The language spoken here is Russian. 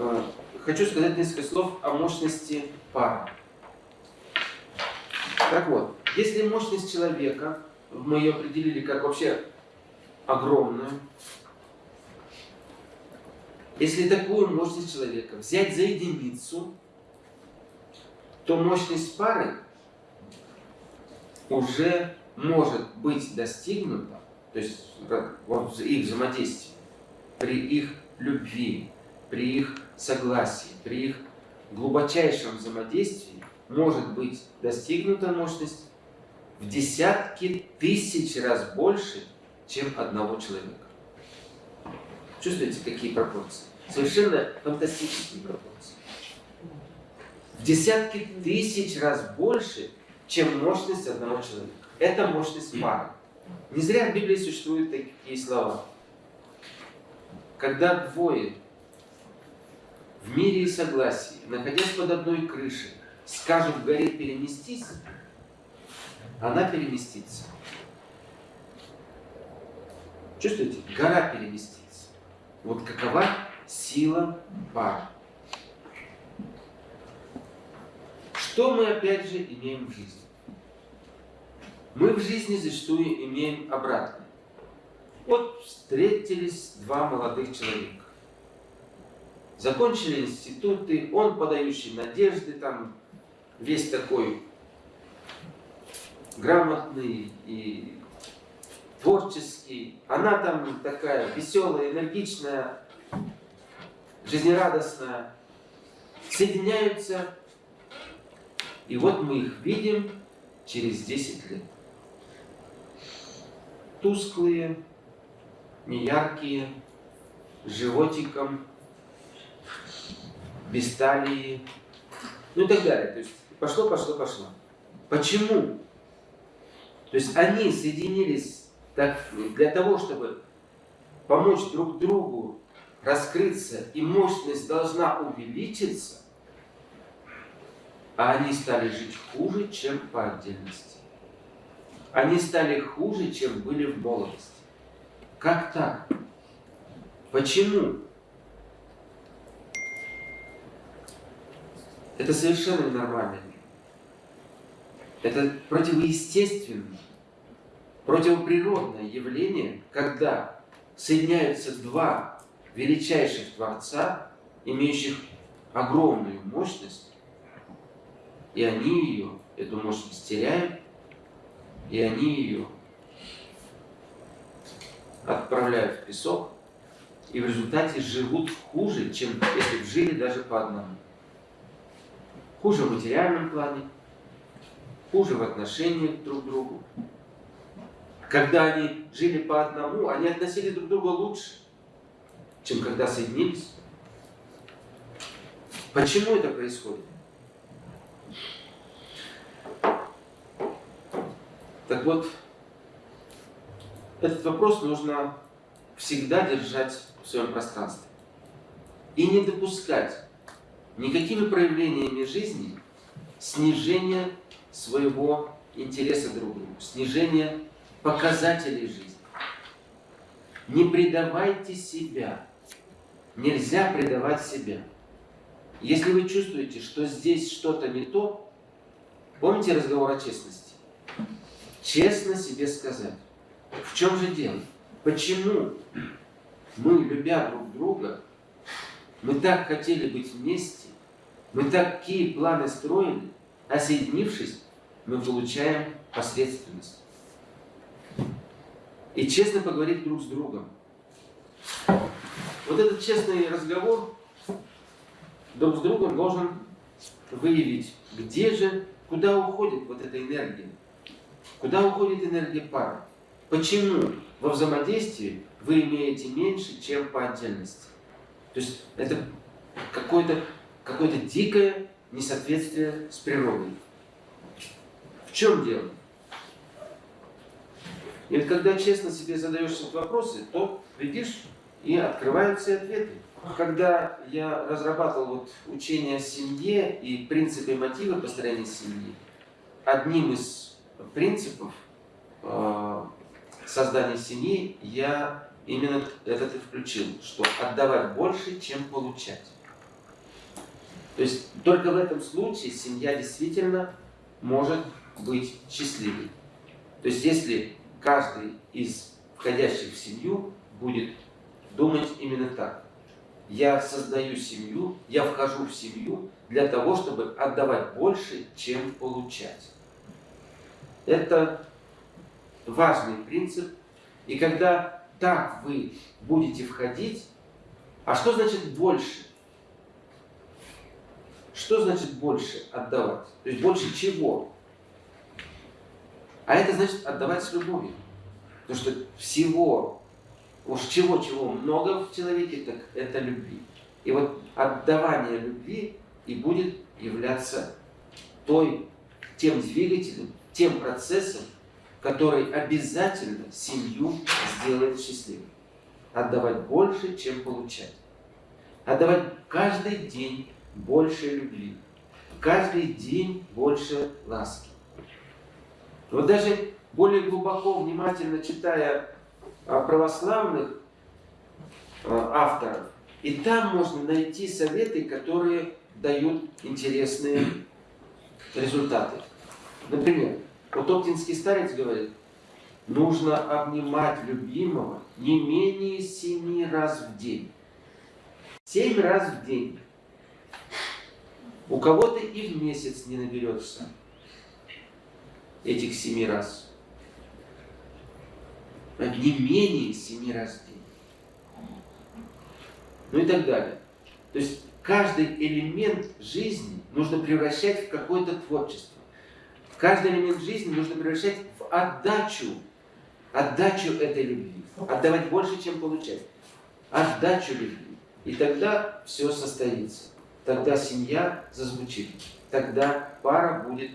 э, хочу сказать несколько слов о мощности пары. Так вот, если мощность человека, мы ее определили как вообще огромную, если такую мощность человека взять за единицу, то мощность пары уже может быть достигнута, то есть вот их взаимодействие, при их любви, при их согласии, при их глубочайшем взаимодействии может быть достигнута мощность в десятки тысяч раз больше, чем одного человека. Чувствуете, какие пропорции? Совершенно фантастические пропорции. В десятки тысяч раз больше, чем мощность одного человека. Это мощность пары. Не зря в Библии существуют такие слова. Когда двое в мире и согласии, находясь под одной крышей, скажут в горе переместись, она переместится. Чувствуете? Гора переместится. Вот какова сила пары. Что мы опять же имеем в жизни? Мы в жизни зачастую имеем обратное. Вот встретились два молодых человека. Закончили институты, он подающий надежды, там весь такой грамотный и творческий. Она там такая веселая, энергичная, жизнерадостная. Соединяются. И вот мы их видим через 10 лет. Тусклые, неяркие, с животиком, без талии, ну и так далее. То есть пошло, пошло, пошло. Почему? То есть они соединились так, для того, чтобы помочь друг другу раскрыться, и мощность должна увеличиться, а они стали жить хуже, чем по отдельности. Они стали хуже, чем были в молодости. Как так? Почему? Это совершенно ненормально. Это противоестественное, противоприродное явление, когда соединяются два величайших Творца, имеющих огромную мощность, и они ее, эту мощность теряют, и они ее отправляют в песок, и в результате живут хуже, чем если бы жили даже по одному. Хуже в материальном плане, хуже в отношениях друг к другу. Когда они жили по одному, они относились друг к другу лучше, чем когда соединились. Почему это происходит? Так вот, этот вопрос нужно всегда держать в своем пространстве. И не допускать никакими проявлениями жизни снижения своего интереса друг к другу, снижения показателей жизни. Не предавайте себя. Нельзя предавать себя. Если вы чувствуете, что здесь что-то не то, помните разговор о честности? Честно себе сказать, в чем же дело? Почему мы, любя друг друга, мы так хотели быть вместе, мы такие планы строили, а соединившись, мы получаем посредственность. И честно поговорить друг с другом. Вот этот честный разговор друг с другом должен выявить, где же, куда уходит вот эта энергия. Куда уходит энергия пары. Почему во взаимодействии вы имеете меньше, чем по отдельности. То есть это какое-то какое, -то, дикое несоответствие с природой. В чем дело? И вот когда честно себе задаешь эти вопросы, то видишь, и открываются ответы. Когда я разрабатывал вот учение о семье и принципы и мотивы построения семьи, одним из принципов э, создания семьи я именно этот и включил, что отдавать больше, чем получать. То есть только в этом случае семья действительно может быть счастливой. То есть если каждый из входящих в семью будет думать именно так. Я создаю семью, я вхожу в семью для того, чтобы отдавать больше, чем получать. Это важный принцип. И когда так вы будете входить, а что значит больше? Что значит больше отдавать? То есть больше чего? А это значит отдавать с любовью. Потому что всего, уж чего-чего много в человеке, так это любви. И вот отдавание любви и будет являться той, тем двигателем, тем процессом, который обязательно семью сделает счастливой. Отдавать больше, чем получать. Отдавать каждый день больше любви. Каждый день больше ласки. Вот даже более глубоко, внимательно читая православных а, авторов, и там можно найти советы, которые дают интересные результаты. Например, вот Оптинский старец говорит, нужно обнимать любимого не менее семи раз в день. Семь раз в день. У кого-то и в месяц не наберется этих семи раз. Не менее семи раз в день. Ну и так далее. То есть каждый элемент жизни нужно превращать в какое-то творчество. Каждый элемент жизни нужно превращать в отдачу, отдачу этой любви. Отдавать больше, чем получать. Отдачу любви. И тогда все состоится. Тогда семья зазвучит. Тогда пара будет